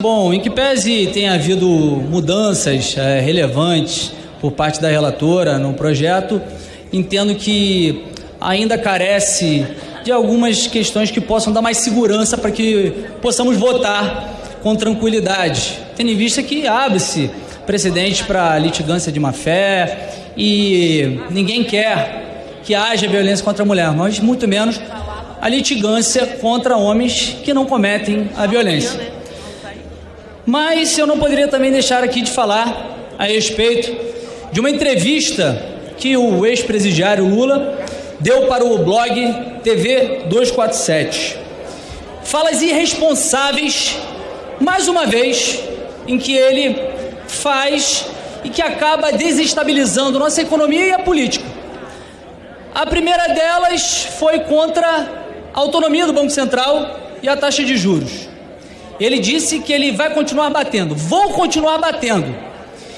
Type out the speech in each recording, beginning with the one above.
Bom, em que pese tenha havido mudanças é, relevantes por parte da relatora no projeto, entendo que ainda carece de algumas questões que possam dar mais segurança para que possamos votar com tranquilidade, tendo em vista que abre-se precedente para litigância de má fé e ninguém quer que haja violência contra a mulher, mas muito menos a litigância contra homens que não cometem a violência. Mas eu não poderia também deixar aqui de falar a respeito de uma entrevista que o ex-presidiário Lula deu para o blog TV 247. Falas irresponsáveis, mais uma vez, em que ele faz e que acaba desestabilizando nossa economia e a política. A primeira delas foi contra a autonomia do Banco Central e a taxa de juros. Ele disse que ele vai continuar batendo. Vou continuar batendo.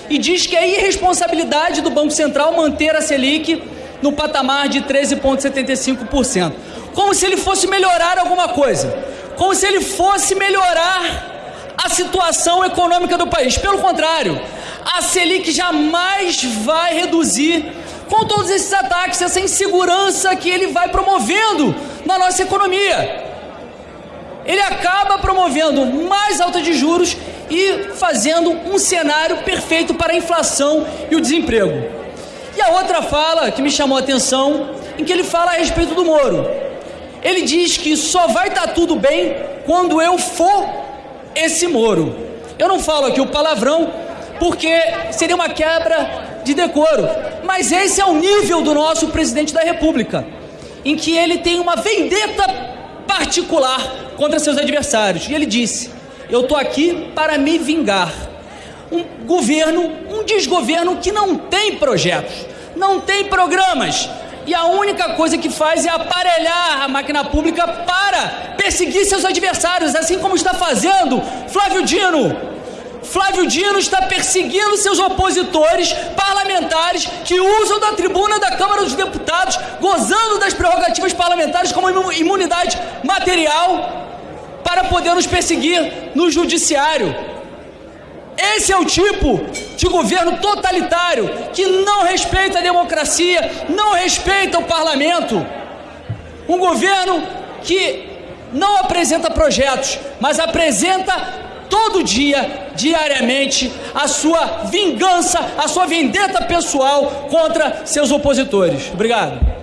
E diz que é irresponsabilidade do Banco Central manter a Selic no patamar de 13,75%. Como se ele fosse melhorar alguma coisa. Como se ele fosse melhorar a situação econômica do país. Pelo contrário, a Selic jamais vai reduzir com todos esses ataques, essa insegurança que ele vai promovendo na nossa economia ele acaba promovendo mais alta de juros e fazendo um cenário perfeito para a inflação e o desemprego. E a outra fala que me chamou a atenção, em que ele fala a respeito do Moro. Ele diz que só vai estar tá tudo bem quando eu for esse Moro. Eu não falo aqui o palavrão porque seria uma quebra de decoro, mas esse é o nível do nosso presidente da República, em que ele tem uma vendetta particular contra seus adversários. E ele disse: Eu estou aqui para me vingar. Um governo, um desgoverno que não tem projetos, não tem programas. E a única coisa que faz é aparelhar a máquina pública para perseguir seus adversários, assim como está fazendo Flávio Dino, Flávio Dino está perseguindo seus opositores parlamentares que usam da tribuna da Câmara dos Deputados, gozando das prerrogativas parlamentares como imunidade material, para poder nos perseguir no judiciário. Esse é o tipo de governo totalitário que não respeita a democracia, não respeita o parlamento. Um governo que não apresenta projetos, mas apresenta todo dia, diariamente, a sua vingança, a sua vendetta pessoal contra seus opositores. Obrigado.